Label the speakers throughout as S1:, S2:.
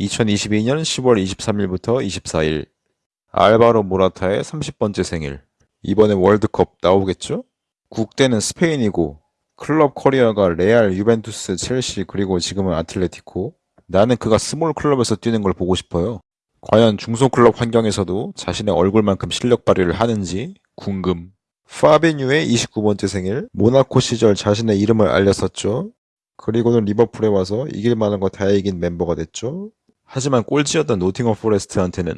S1: 2022년 10월 23일부터 24일 알바로 모라타의 30번째 생일 이번에 월드컵 나오겠죠? 국대는 스페인이고 클럽 커리어가 레알, 유벤투스, 첼시 그리고 지금은 아틀레티코 나는 그가 스몰 클럽에서 뛰는 걸 보고 싶어요. 과연 중소클럽 환경에서도 자신의 얼굴만큼 실력 발휘를 하는지 궁금. 파비뉴의 29번째 생일, 모나코 시절 자신의 이름을 알렸었죠. 그리고는 리버풀에 와서 이길 만한 거 다 이긴 멤버가 됐죠. 하지만 꼴찌였던 노팅엄 포레스트한테는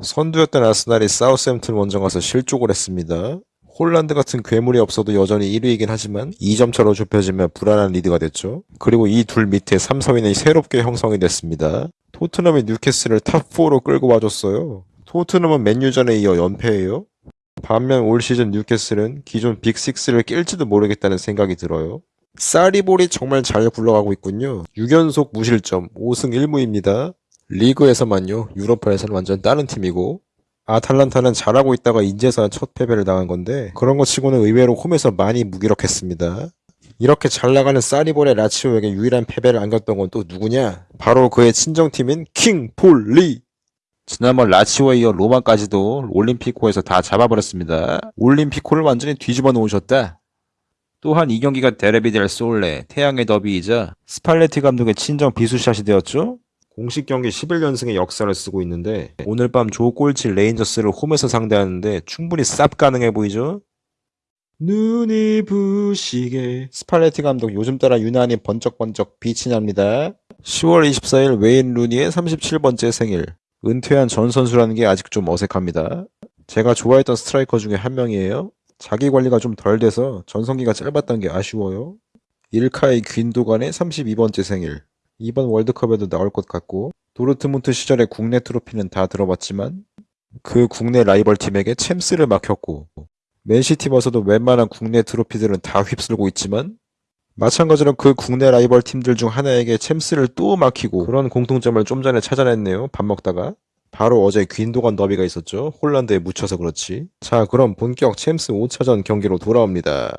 S1: 선두였던 아스날이 사우스햄튼 원정 가서 실족을 했습니다. 홀란드 같은 괴물이 없어도 여전히 1위이긴 하지만 2점 차로 좁혀지며 불안한 리드가 됐죠. 그리고 이 둘 밑에 3, 4위는 새롭게 형성이 됐습니다. 토트넘이 뉴캐슬을 탑4로 끌고 와줬어요. 토트넘은 맨유전에 이어 연패예요. 반면 올 시즌 뉴캐슬은 기존 빅6를 낄지도 모르겠다는 생각이 들어요. 쌀이볼이 정말 잘 굴러가고 있군요. 6연속 무실점, 5승 1무입니다. 리그에서만요. 유로파에서는 완전 다른 팀이고 아탈란타는 잘하고 있다가 인제서 첫 패배를 당한 건데 그런 거 치고는 의외로 홈에서 많이 무기력했습니다. 이렇게 잘 나가는 쌀이볼의 라치오에게 유일한 패배를 안겼던 건 또 누구냐? 바로 그의 친정팀인 킹폴리! 지난번 라치오에 이어 로마까지도 올림피코에서 다 잡아버렸습니다. 올림피코를 완전히 뒤집어 놓으셨다. 또한 이 경기가 데르비 델 솔레, 태양의 더비이자 스팔레티 감독의 친정 비수샷이 되었죠? 공식 경기 11연승의 역사를 쓰고 있는데 오늘 밤 조꼴치 레인저스를 홈에서 상대하는데 충분히 쌉 가능해 보이죠? 눈이 부시게 스팔레티 감독 요즘 따라 유난히 번쩍번쩍 빛이 납니다. 10월 24일 웨인 루니의 37번째 생일 은퇴한 전 선수라는 게 아직 좀 어색합니다. 제가 좋아했던 스트라이커 중에 한 명이에요. 자기 관리가 좀 덜 돼서 전성기가 짧았던 게 아쉬워요. 일카이 귄도간의 32번째 생일. 이번 월드컵에도 나올 것 같고 도르트문트 시절의 국내 트로피는 다 들어봤지만 그 국내 라이벌 팀에게 챔스를 막혔고 맨시티 와서도 웬만한 국내 트로피들은 다 휩쓸고 있지만 마찬가지로 그 국내 라이벌 팀들 중 하나에게 챔스를 또 막히고 그런 공통점을 좀 전에 찾아냈네요. 밥 먹다가. 바로 어제 귄도간 더비가 있었죠. 홀란드에 묻혀서 그렇지. 자 그럼 본격 챔스 5차전 경기로 돌아옵니다.